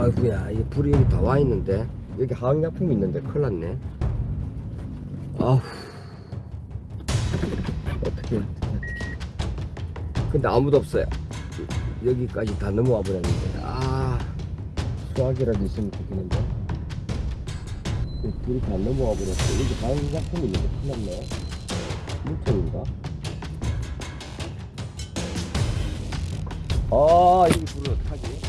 아이구야 이게 불이 여기 다 와 있는데. 여기 화학약품이 있는데 큰일 났네. 아우. 어떻게 어떻게 근데 아무도 없어요. 여기까지 다 넘어와 버렸는데. 아 수학이라도 있으면 좋겠는데. 불이 다 넘어와 버렸어. 여기 화학약품이 있는데 큰일 났네. 물통인가? 아 여기 불을 어떡하지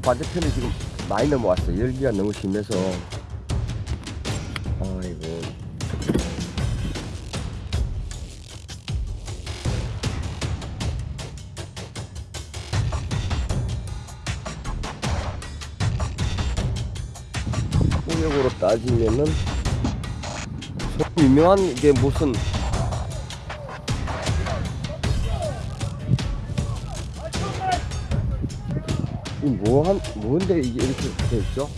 반대편에 지금 많이 넘어왔어 열기가 너무 심해서. 아이고. 폭력으로 따지면은 소 유명한 게 무슨 뭐 한 뭔데 이게 이렇게 붙어 있죠?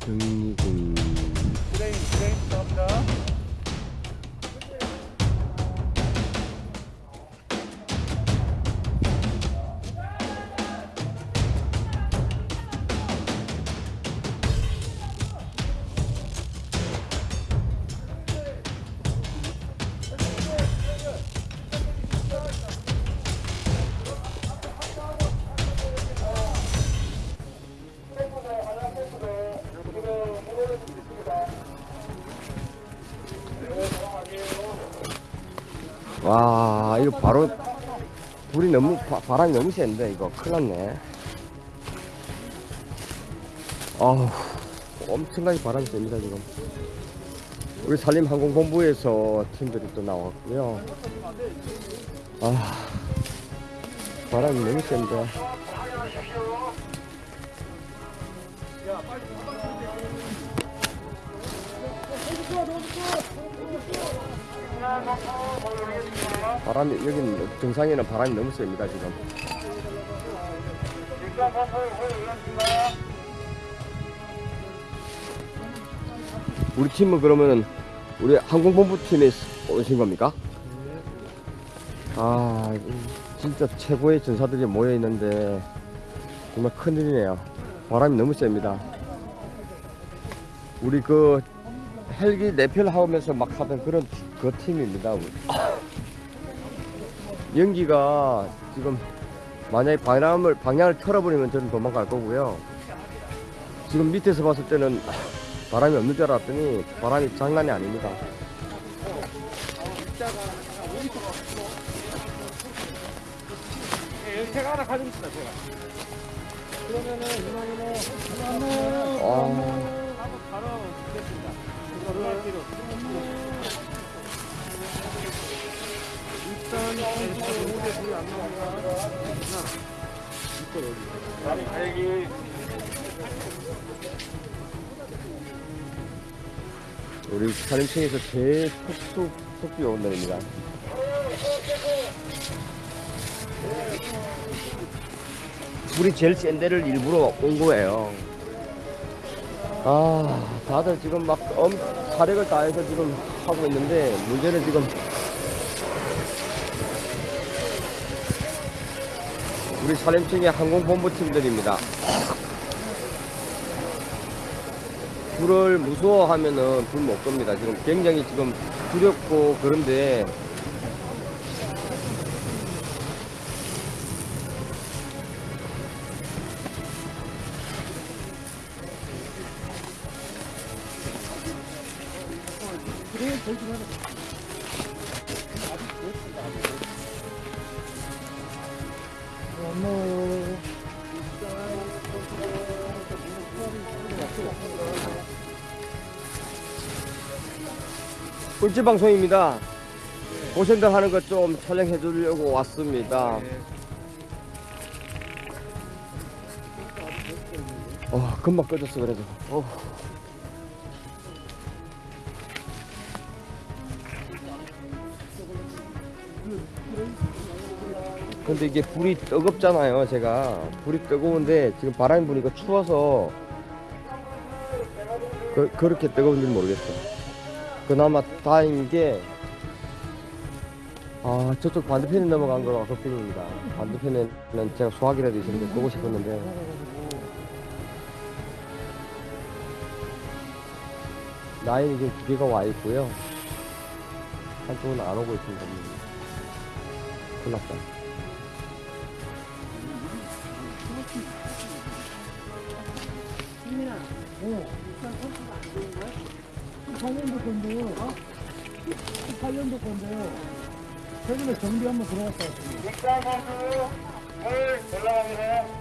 등리군 브레인 브레인 감사합니다. 와 이거 바로 불이 너무 바, 바람이 너무 센데 이거. 큰일 났네. 아우 엄청나게 바람이 셉니다 지금. 우리 산림항공본부에서 팀들이 또 나왔고요. 아 바람이 너무 센데 바람이 여기는 정상에는 바람이 너무 셉니다 지금. 우리 팀은 그러면은 우리 항공본부 팀에 오신 겁니까? 아 진짜 최고의 전사들이 모여 있는데 정말 큰일이네요 바람이 너무 셉니다 우리 그 헬기 내편 하면서 막 하던 그런 그 팀입니다. 연기가 지금 만약에 방향을 방향을 틀어버리면 저는 도망갈 거고요 지금 밑에서 봤을 때는 바람이 없는 줄 알았더니 바람이 장난이 아닙니다. 제가 하나 가지고 있습니다. 제가. 그러면은 이만희는 아, 다리 갈기. 우리 산림청에서 제일 특수 특수 요원들입니다. 불이 제일 센 데를 일부러 온 거예요. 아, 다들 지금 막 엄, 사력을 다해서 지금 하고 있는데 문제는 지금 우리 산림청의 항공본부 팀들입니다. 불을 무서워하면은 불 못 겁니다. 지금 굉장히 지금 두렵고 그런데 꿀집 방송입니다. 고생들 하는 것 좀 촬영해 주려고 왔습니다. 어, 금방 꺼졌어 그래도. 어. 근데 이게 불이 뜨겁잖아요, 제가. 불이 뜨거운데 지금 바람이 부니까 추워서 그, 그렇게 뜨거운지 모르겠어. 그나마 다행인 게 아 저쪽 반대편에 넘어간 거가 걱정입니다. 반대편에는 제가 소화기라도 있었는데 보고 싶었는데. 라인이 지금 두 개가 와 있고요. 한쪽은 안 오고 있습니다. 큰일 났다. 어. 18년도 건데, 어? 18년도 건데, 최근에 정비 한번 들어갔다 왔습니다. 육상 선수 물 올라갑니다.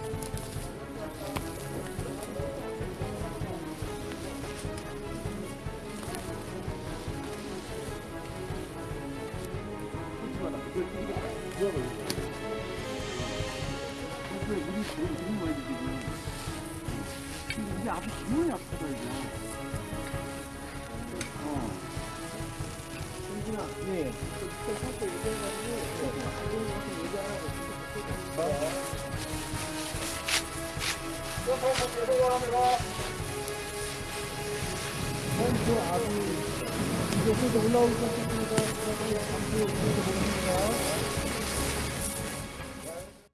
이게 아주 기분이 아프다, 이거. 정진아, 예. pom프 아주 이제 또 올라오기 시작했습니다. 잠시 보겠습니다.